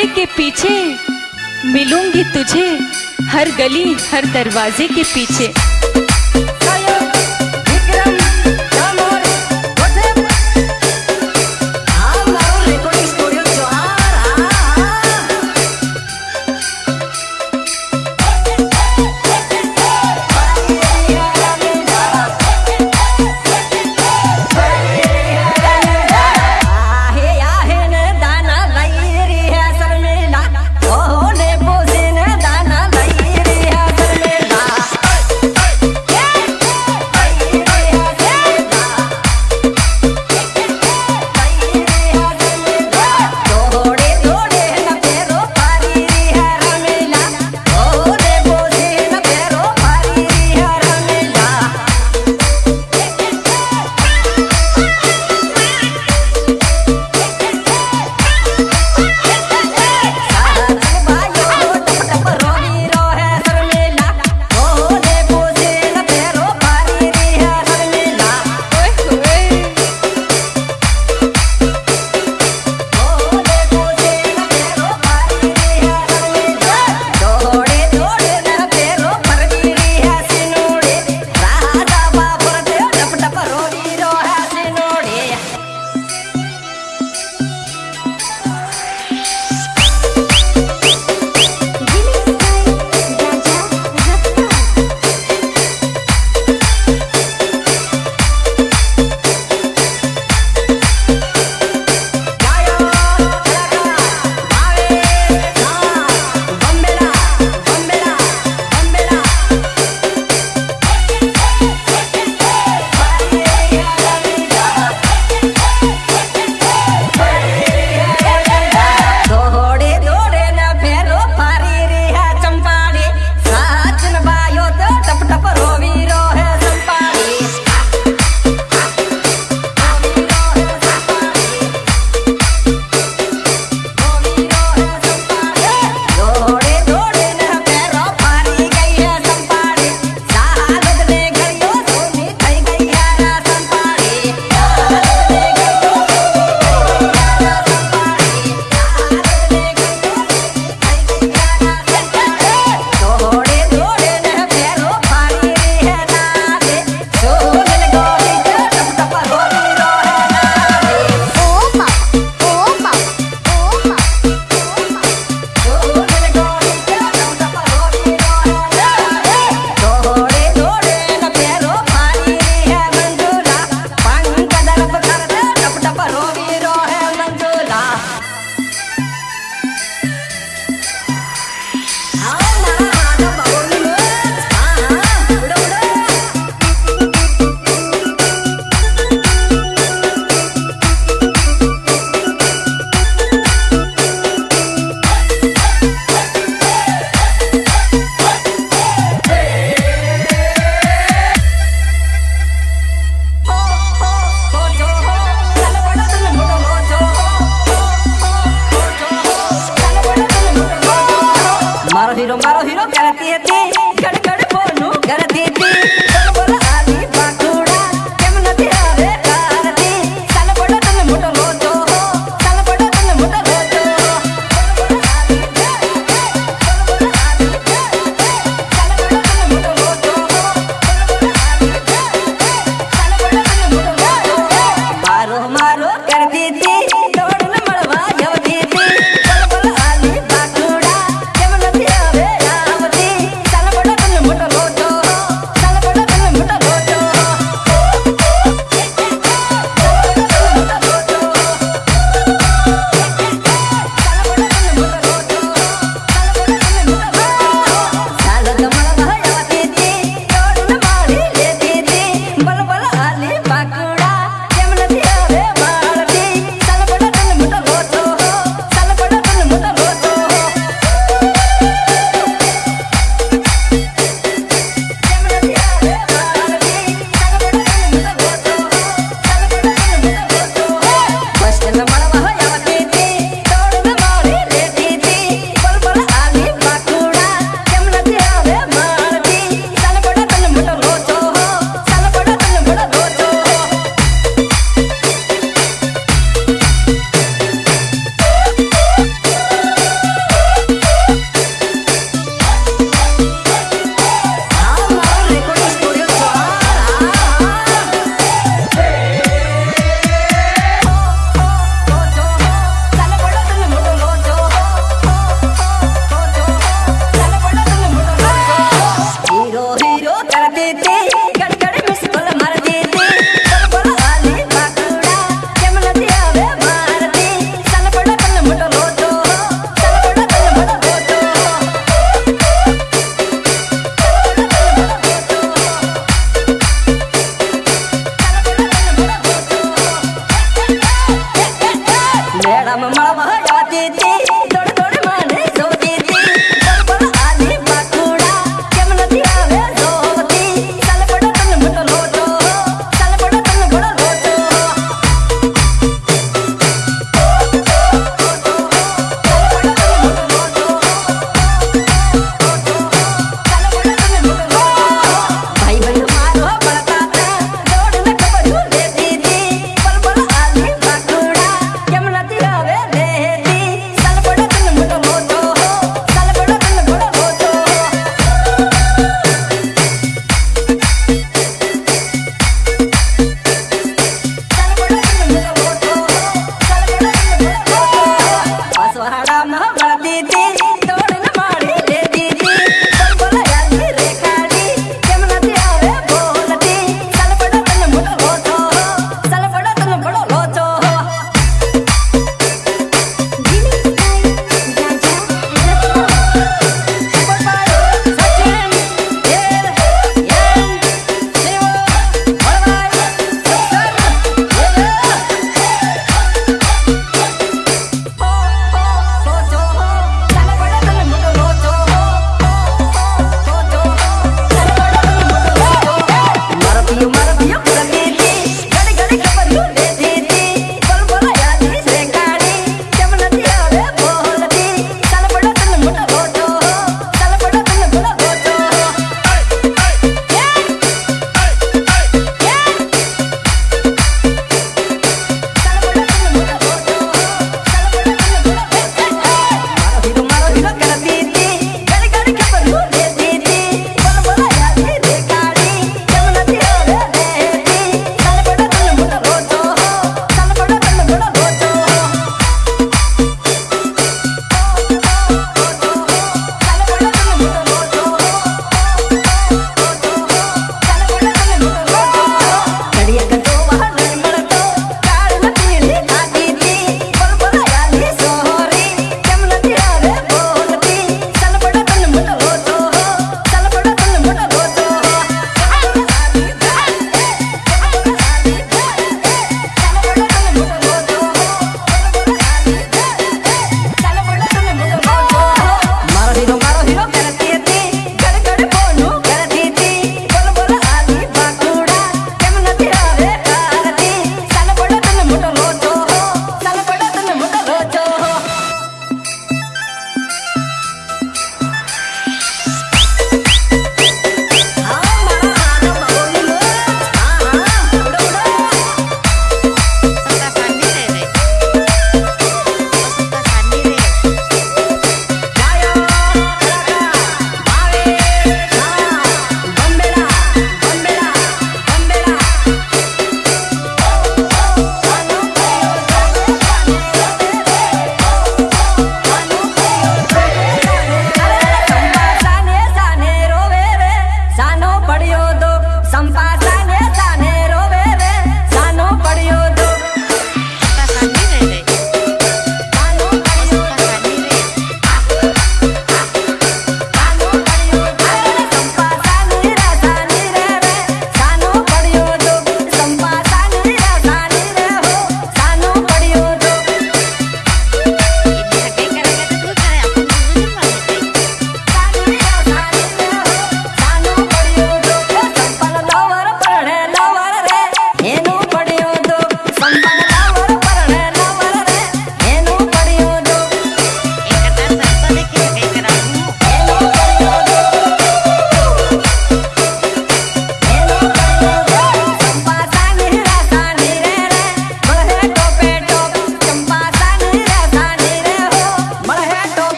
हर के पीछे मिलूँगी तुझे। हर गली हर दरवाजे के पीछे।